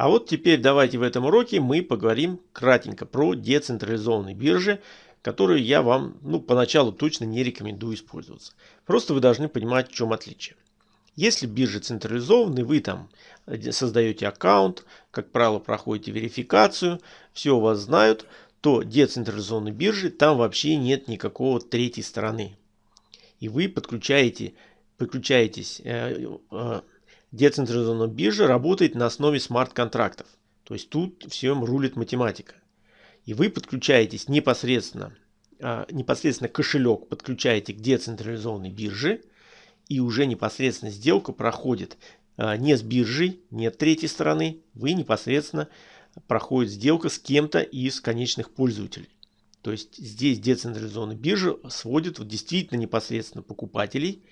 А вот теперь давайте в этом уроке мы поговорим кратенько про децентрализованные биржи, которые я вам ну, поначалу точно не рекомендую использоваться. Просто вы должны понимать, в чем отличие. Если биржа централизованная, вы там э, создаете аккаунт, как правило, проходите верификацию, все у вас знают, то децентрализованной биржи там вообще нет никакого третьей стороны. И вы подключаете, подключаетесь, э, э, децентрализованная биржа работает на основе смарт-контрактов. То есть тут всем рулит математика. И вы подключаетесь непосредственно, э, непосредственно кошелек подключаете к децентрализованной бирже. И уже непосредственно сделка проходит э, не с биржей, нет третьей стороны. Вы непосредственно проходит сделка с кем-то из конечных пользователей. То есть здесь децентрализованная биржа сводит вот действительно непосредственно покупателей.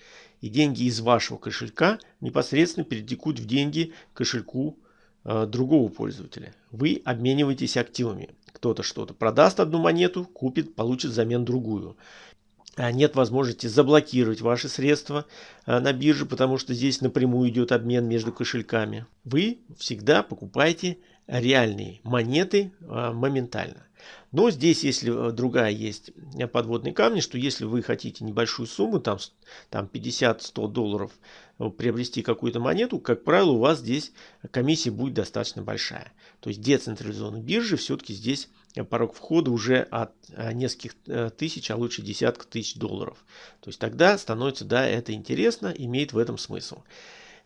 И деньги из вашего кошелька непосредственно перетекут в деньги кошельку э, другого пользователя. Вы обмениваетесь активами. Кто-то что-то продаст одну монету, купит, получит взамен другую. А нет возможности заблокировать ваши средства э, на бирже, потому что здесь напрямую идет обмен между кошельками. Вы всегда покупаете реальные монеты а, моментально. Но здесь, если э, другая есть э, подводные камни, что если вы хотите небольшую сумму, там, там 50-100 долларов, э, приобрести какую-то монету, как правило, у вас здесь комиссия будет достаточно большая. То есть децентрализованные биржи все-таки здесь порог входа уже от нескольких тысяч, а лучше десятков тысяч долларов. То есть тогда становится, да, это интересно, имеет в этом смысл.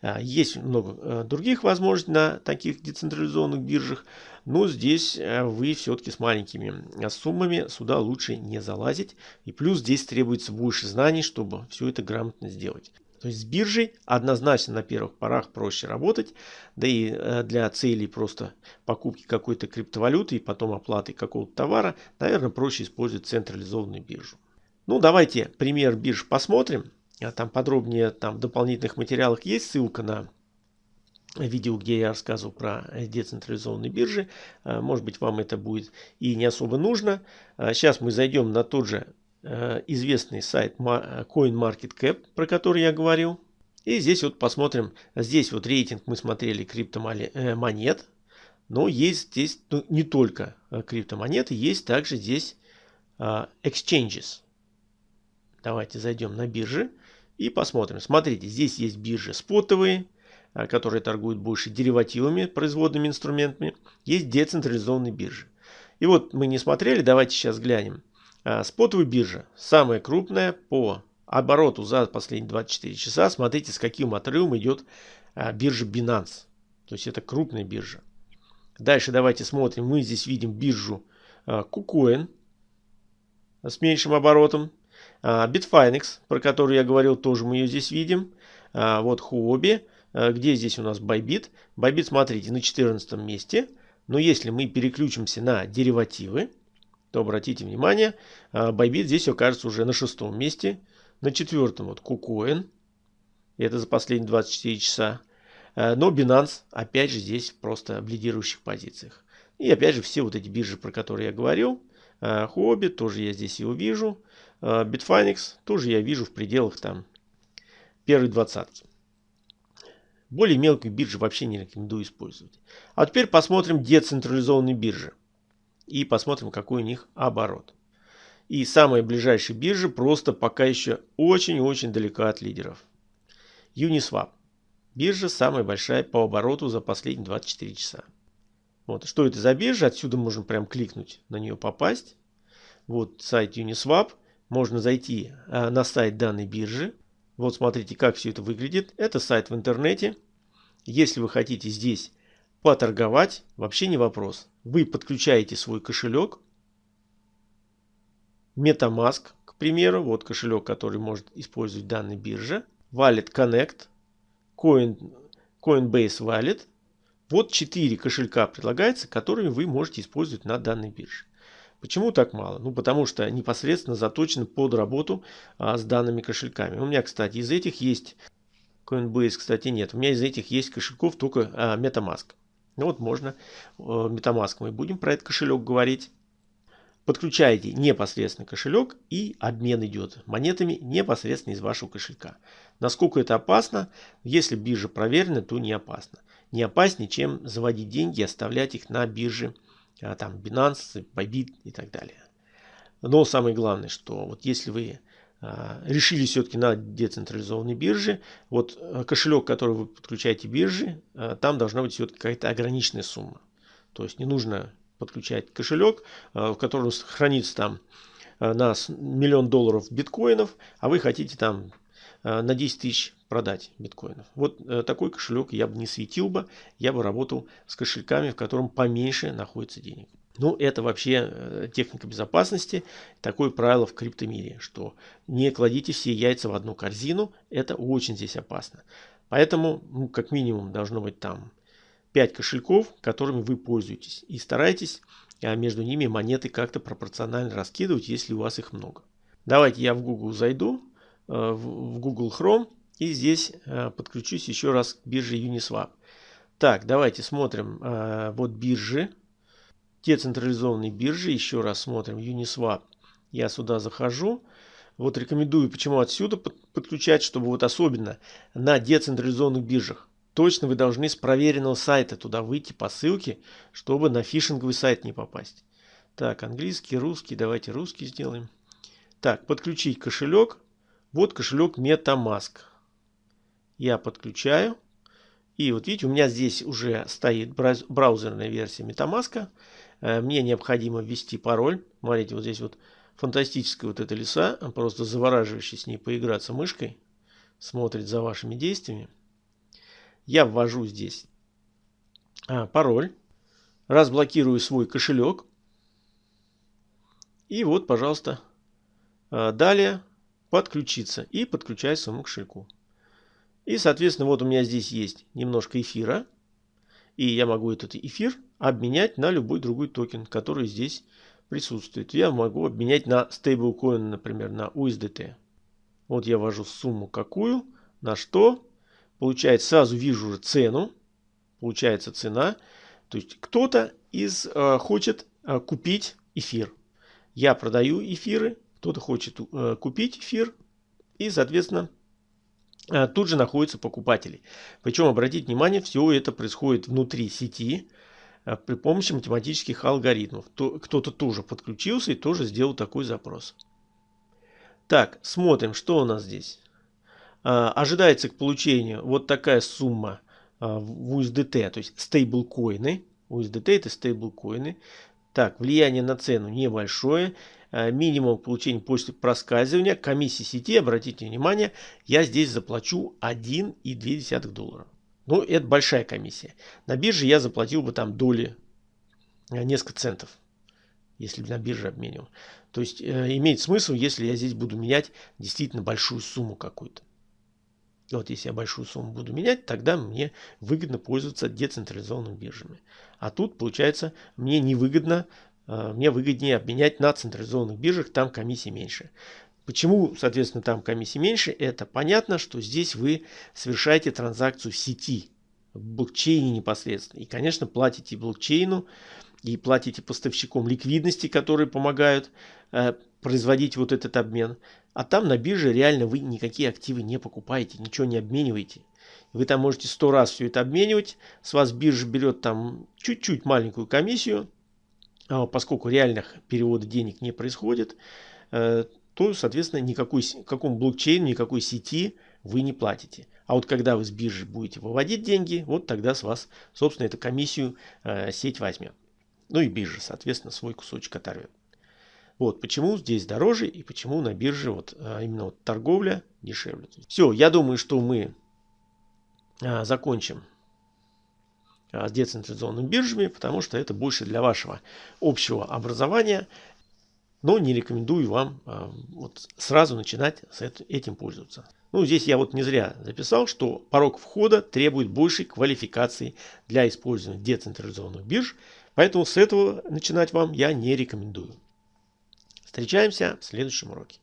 А, есть много э, других возможностей на таких децентрализованных биржах, но здесь э, вы все-таки с маленькими э, суммами сюда лучше не залазить. И плюс здесь требуется больше знаний, чтобы все это грамотно сделать. То есть с биржей однозначно на первых порах проще работать, да и для целей просто покупки какой-то криптовалюты и потом оплаты какого-то товара, наверное, проще использовать централизованную биржу. Ну, давайте пример бирж посмотрим. А там подробнее там в дополнительных материалах есть ссылка на видео, где я рассказывал про децентрализованные биржи. А, может быть, вам это будет и не особо нужно. Сейчас мы зайдем на тот же э, известный сайт CoinMarketCap, про который я говорил. И здесь вот посмотрим, здесь вот рейтинг мы смотрели криптомонет. Э, Но есть здесь ну, не только э, криптомонеты, есть также здесь exchanges. Давайте зайдем на биржи. И посмотрим. Смотрите, здесь есть биржи спотовые, а, которые торгуют больше деривативами, производными инструментами. Есть децентрализованные биржи. И вот мы не смотрели, давайте сейчас глянем. А, спотовая биржа, самая крупная по обороту за последние 24 часа. Смотрите, с каким отрывом идет а, биржа Binance. То есть это крупная биржа. Дальше давайте смотрим. Мы здесь видим биржу KuCoin с меньшим оборотом. А, Bitfinex, про который я говорил, тоже мы ее здесь видим. А, вот Huobi. А, где здесь у нас Bybit? Bybit, смотрите, на 14 месте. Но если мы переключимся на деривативы, то обратите внимание, Bybit здесь окажется уже на шестом месте. На четвертом вот KuCoin. Это за последние 24 часа. Но Binance опять же здесь просто в лидирующих позициях. И опять же все вот эти биржи, про которые я говорил. Huobi тоже я здесь его вижу. А, Bitfinex тоже я вижу в пределах там первой двадцатки. Более мелкие биржи вообще не рекомендую использовать. А теперь посмотрим децентрализованные биржи. И посмотрим, какой у них оборот. И самая ближайшая биржа просто пока еще очень-очень далека от лидеров. Uniswap. Биржа самая большая по обороту за последние 24 часа. Вот. Что это за биржа? Отсюда можно прям кликнуть на нее попасть. Вот сайт Uniswap можно зайти э, на сайт данной биржи. Вот смотрите, как все это выглядит. Это сайт в интернете. Если вы хотите здесь поторговать, вообще не вопрос. Вы подключаете свой кошелек. Metamask, к примеру. Вот кошелек, который может использовать данная биржа. Wallet Connect. Coin, Coinbase Wallet. Вот 4 кошелька предлагается, которыми вы можете использовать на данной бирже. Почему так мало? Ну, потому что непосредственно заточен под работу а, с данными кошельками. У меня, кстати, из этих есть Coinbase, кстати, нет. У меня из этих есть кошельков только а, MetaMask. Ну вот можно а, MetaMask. Мы будем про этот кошелек говорить. Подключаете непосредственно кошелек и обмен идет монетами непосредственно из вашего кошелька. Насколько это опасно? Если биржа проверена, то не опасно. Не опаснее, чем заводить деньги и оставлять их на бирже, а, там Binance, Bybit и так далее. Но самое главное, что вот если вы а, решили все-таки на децентрализованной бирже, вот а, кошелек, который вы подключаете бирже, там должна быть все-таки какая-то ограниченная сумма. То есть не нужно подключать кошелек, в котором хранится там на миллион долларов биткоинов, а вы хотите там на 10 тысяч продать биткоинов. Вот э, такой кошелек я бы не светил бы, я бы работал с кошельками, в котором поменьше находится денег. Ну, это вообще э, техника безопасности, такое правило в криптомире, что не кладите все яйца в одну корзину, это очень здесь опасно. Поэтому, ну, как минимум, должно быть там 5 кошельков, которыми вы пользуетесь. И старайтесь а между ними монеты как-то пропорционально раскидывать, если у вас их много. Давайте я в Google зайду, э, в Google Chrome, и здесь э, подключусь еще раз к бирже Uniswap. Так, давайте смотрим. Вот биржи децентрализованной биржи. Еще раз смотрим Uniswap. Я сюда захожу. Вот рекомендую, почему отсюда подключать, чтобы вот особенно на децентрализованных биржах. Точно вы должны с проверенного сайта туда выйти по ссылке, чтобы на фишинговый сайт не попасть. Так, английский, русский. Давайте русский сделаем. Так, подключить кошелек. Вот кошелек MetaMask. Я подключаю. И вот видите, у меня здесь уже стоит браузерная версия MetaMask. Э, мне необходимо ввести пароль. Смотрите, вот здесь вот фантастическая вот эта лиса, просто завораживающий с ней поиграться мышкой. Смотрит за вашими действиями. Я ввожу здесь а, пароль. Разблокирую свой кошелек. И вот, пожалуйста, а, далее подключиться. И подключаю своему кошельку. И, соответственно, вот у меня здесь есть немножко эфира. И я могу этот эфир обменять на любой другой токен, который здесь присутствует. Я могу обменять на стейблкоин, например, на USDT. Вот я ввожу сумму какую, на что. Получается, сразу вижу уже цену. Получается цена. То есть кто-то из э, хочет э, купить эфир. Я продаю эфиры, кто-то хочет э, купить эфир. И, соответственно, Э, тут же находятся покупатели. Причем, обратите внимание, все это происходит внутри сети э, при помощи математических алгоритмов. Кто-то тоже подключился и тоже сделал такой запрос. Так, смотрим, что у нас здесь. Ожидается к получению вот такая сумма в USDT, то есть стейблкоины. USDT это стейблкоины. Так, влияние на цену небольшое. Э, минимум получения после проскальзывания комиссии сети, обратите внимание, я здесь заплачу 1,2 доллара. Ну, это большая комиссия. На бирже я заплатил бы там доли э, несколько центов, если бы на бирже обменивал. То есть э, имеет смысл, если я здесь буду менять действительно большую сумму какую-то. Вот если я большую сумму буду менять, тогда мне выгодно пользоваться децентрализованными биржами. А тут, получается, мне невыгодно Э, мне выгоднее обменять на централизованных биржах, там комиссии меньше. Почему, соответственно, там комиссии меньше? Это понятно, что здесь вы совершаете транзакцию в сети, в блокчейне непосредственно. И, конечно, платите блокчейну и платите поставщикам ликвидности, которые помогают э, производить вот этот обмен. А там на бирже реально вы никакие активы не покупаете, ничего не обмениваете. Вы там можете сто раз все это обменивать. С вас биржа берет там чуть-чуть маленькую комиссию, а, поскольку реальных переводов денег не происходит, э, то, соответственно, никакой, какому блокчейну, никакой сети вы не платите. А вот когда вы с биржи будете выводить деньги, вот тогда с вас, собственно, эту комиссию э, сеть возьмет. Ну и биржа, соответственно, свой кусочек оторвет. Вот почему здесь дороже и почему на бирже вот э, именно вот торговля дешевле. Все, я думаю, что мы закончим а, с децентрализованными биржами, потому что это больше для вашего общего образования. Но не рекомендую вам а, вот сразу начинать с этим пользоваться. Ну, здесь я вот не зря записал, что порог входа требует большей квалификации для использования децентрализованных бирж, поэтому с этого начинать вам я не рекомендую. Встречаемся в следующем уроке.